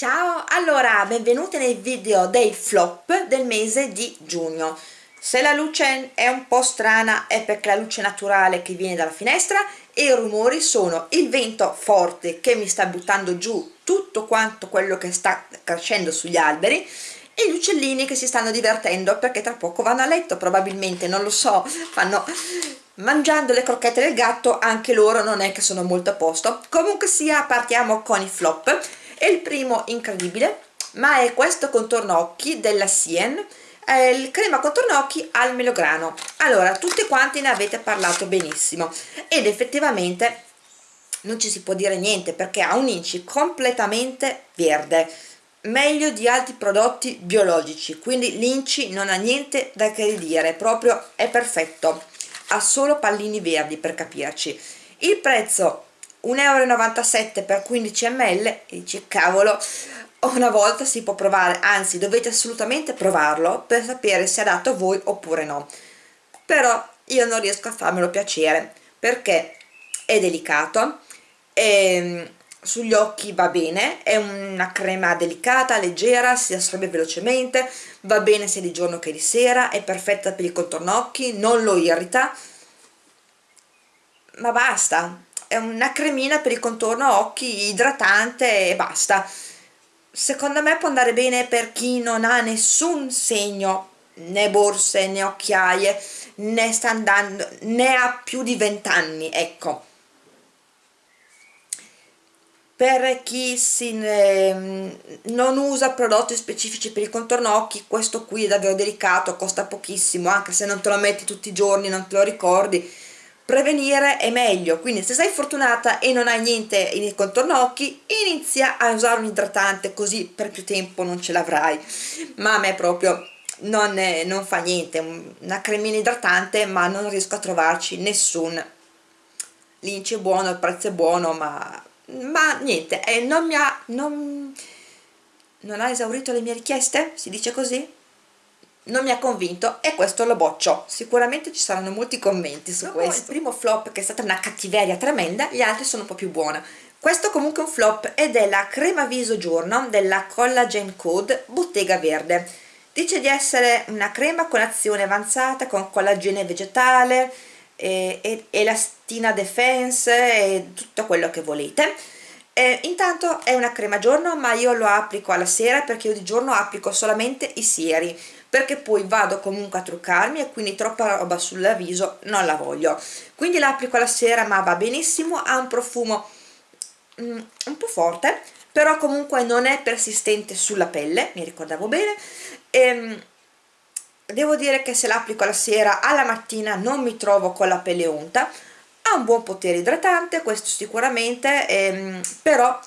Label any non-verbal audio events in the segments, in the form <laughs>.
Ciao, allora benvenuti nei video dei flop del mese di giugno. Se la luce è un po' strana è perché la luce naturale che viene dalla finestra e i rumori sono il vento forte che mi sta buttando giù tutto quanto quello che sta crescendo sugli alberi e gli uccellini che si stanno divertendo perché tra poco vanno a letto probabilmente, non lo so, <laughs> fanno mangiando le crocchette del gatto anche loro non è che sono molto a posto. Comunque sia partiamo con i flop e il primo incredibile ma è questo contorno occhi della Sien. È il crema contorno occhi al melograno. Allora tutti quanti ne avete parlato benissimo. Ed effettivamente non ci si può dire niente perché ha un inci completamente verde. Meglio di altri prodotti biologici quindi l'inci non ha niente da che dire proprio è perfetto. Ha solo pallini verdi per capirci. Il prezzo 1,97 euro per 15 ml e dici cavolo una volta si può provare anzi dovete assolutamente provarlo per sapere se è adatto a voi oppure no. Però io non riesco a farmelo piacere perché è delicato e sugli occhi va bene è una crema delicata, leggera, si assorbe velocemente va bene sia di giorno che di sera è perfetta per il contorno occhi non lo irrita ma basta è una cremina per il contorno occhi idratante e basta. Secondo me può andare bene per chi non ha nessun segno né borse né occhiaie né sta andando né ha più di 20 ecco. Per chi si, eh, non usa prodotti specifici per il contorno occhi questo qui è davvero delicato costa pochissimo anche se non te lo metti tutti i giorni non te lo ricordi prevenire è meglio quindi se sei fortunata e non hai niente nel contorno occhi inizia a usare un idratante così per più tempo non ce l'avrai ma a me proprio non, è, non fa niente una cremina idratante ma non riesco a trovarci nessun l'inci è buono, il prezzo è buono ma, ma niente eh, non mi ha non, non ha esaurito le mie richieste? si dice così? Non mi ha convinto e questo lo boccio. Sicuramente ci saranno molti commenti su Dopo questo. il primo flop che è stata una cattiveria tremenda gli altri sono un po' più buoni questo comunque è un flop ed è la crema viso giorno della Collagen Code Bottega Verde. Dice di essere una crema con azione avanzata con collagene vegetale e, e, elastina defense e tutto quello che volete eh, intanto è una crema giorno ma io lo applico alla sera perché io di giorno applico solamente i sieri perché poi vado comunque a truccarmi e quindi troppa roba sul viso non la voglio. Quindi l'applico alla sera ma va benissimo ha un profumo mm, un po' forte però comunque non è persistente sulla pelle mi ricordavo bene. E, ehm, devo dire che se l'applico alla sera alla mattina non mi trovo con la pelle unta ha un buon potere idratante questo sicuramente ehm, però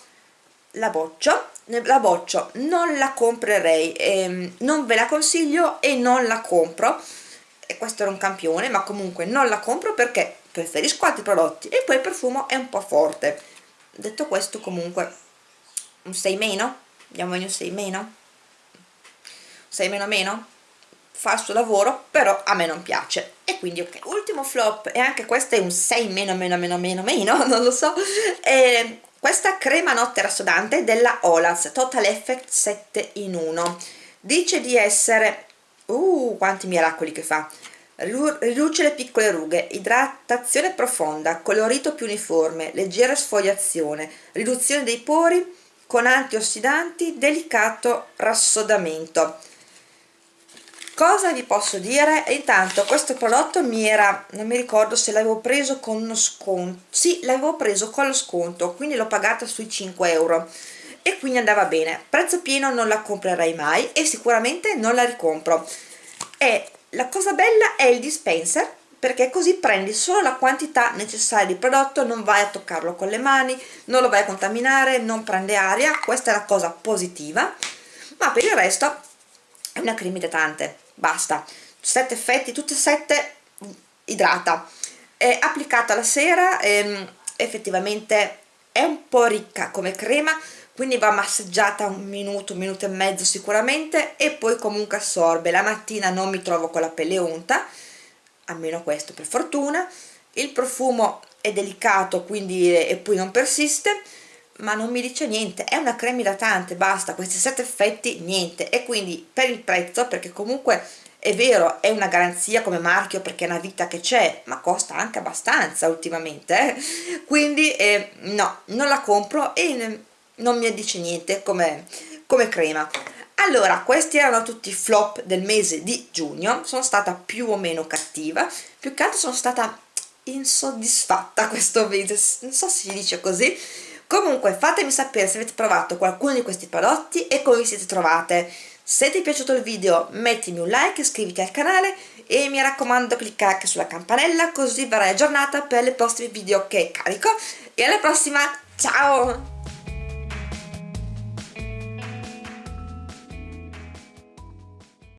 la boccio la boccio non la comprerei ehm, non ve la consiglio e non la compro. E questo era un campione ma comunque non la compro perché preferisco altri prodotti e poi il profumo è un po' forte. Detto questo comunque un 6 meno? Andiamo in un 6 meno? 6 meno meno fa il suo lavoro però a me non piace. E quindi ok ultimo flop e anche questo è un 6 meno meno meno meno meno <laughs> non lo so. E questa crema notte rassodante della Olaz Total Effect 7 in 1 dice di essere uh quanti miracoli che fa. Riduce le piccole rughe idratazione profonda colorito più uniforme leggera sfogliazione riduzione dei pori con antiossidanti delicato rassodamento cosa vi posso dire? Intanto questo prodotto mi era non mi ricordo se l'avevo preso con uno sconto sì l'avevo preso con lo sconto quindi l'ho pagata sui 5 euro. E quindi andava bene. Prezzo pieno non la comprerei mai e sicuramente non la ricompro. E la cosa bella è il dispenser perché così prendi solo la quantità necessaria di prodotto non vai a toccarlo con le mani non lo vai a contaminare non prende aria. Questa è la cosa positiva. Ma per il resto è una crema idratante basta. Sette effetti tutti e sette idrata. È applicata la sera ehm, effettivamente è un po' ricca come crema quindi va massaggiata un minuto, un minuto e mezzo sicuramente e poi comunque assorbe. La mattina non mi trovo con la pelle unta almeno questo per fortuna. Il profumo è delicato quindi e poi non persiste ma non mi dice niente. È una crema idratante basta questi sette effetti niente. E quindi per il prezzo perché comunque è vero è una garanzia come marchio perché è una vita che c'è ma costa anche abbastanza ultimamente eh? quindi eh, no non la compro e non mi dice niente come, come crema. Allora questi erano tutti i flop del mese di giugno. Sono stata più o meno cattiva. Più che altro sono stata insoddisfatta <laughs> questo mese. Non so se si dice così comunque fatemi sapere se avete provato qualcuno di questi prodotti e come vi siete trovate. Se ti è piaciuto il video mettimi un like iscriviti al canale e mi raccomando clicca anche sulla campanella così verrai aggiornata per le prossime video che carico. E alla prossima ciao